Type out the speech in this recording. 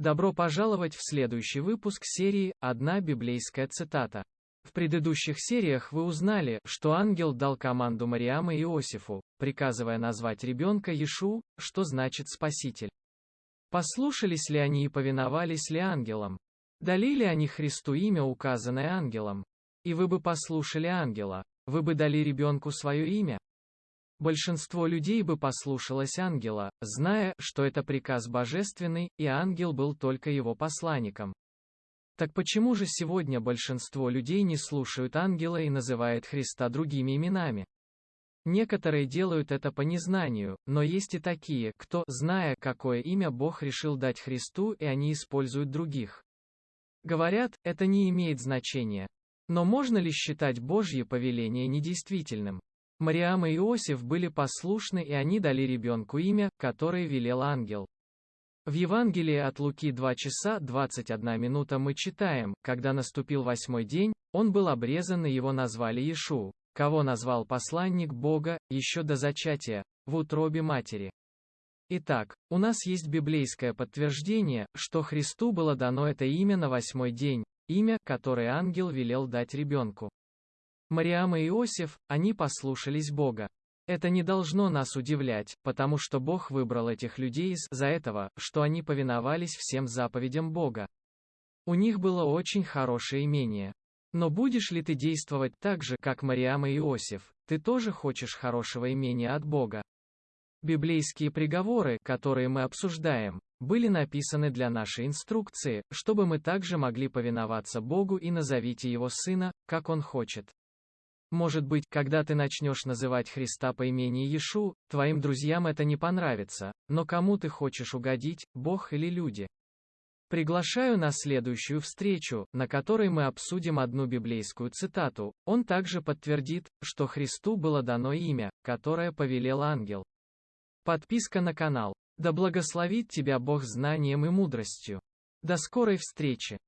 Добро пожаловать в следующий выпуск серии «Одна библейская цитата». В предыдущих сериях вы узнали, что ангел дал команду Мариам и Иосифу, приказывая назвать ребенка Ишу, что значит «спаситель». Послушались ли они и повиновались ли ангелам? Дали ли они Христу имя, указанное ангелом? И вы бы послушали ангела, вы бы дали ребенку свое имя? Большинство людей бы послушалось ангела, зная, что это приказ божественный, и ангел был только его посланником. Так почему же сегодня большинство людей не слушают ангела и называют Христа другими именами? Некоторые делают это по незнанию, но есть и такие, кто, зная, какое имя Бог решил дать Христу, и они используют других. Говорят, это не имеет значения. Но можно ли считать Божье повеление недействительным? Мариам и Иосиф были послушны и они дали ребенку имя, которое велел ангел. В Евангелии от Луки 2 часа 21 минута мы читаем, когда наступил восьмой день, он был обрезан и его назвали Ишу, кого назвал посланник Бога, еще до зачатия, в утробе матери. Итак, у нас есть библейское подтверждение, что Христу было дано это имя на восьмой день, имя, которое ангел велел дать ребенку. Мариам и Иосиф, они послушались Бога. Это не должно нас удивлять, потому что Бог выбрал этих людей из-за этого, что они повиновались всем заповедям Бога. У них было очень хорошее имение. Но будешь ли ты действовать так же, как Мариам и Иосиф, ты тоже хочешь хорошего имения от Бога. Библейские приговоры, которые мы обсуждаем, были написаны для нашей инструкции, чтобы мы также могли повиноваться Богу и назовите Его Сына, как Он хочет. Может быть, когда ты начнешь называть Христа по имени Иешу, твоим друзьям это не понравится, но кому ты хочешь угодить, Бог или люди? Приглашаю на следующую встречу, на которой мы обсудим одну библейскую цитату. Он также подтвердит, что Христу было дано имя, которое повелел ангел. Подписка на канал. Да благословит тебя Бог знанием и мудростью. До скорой встречи.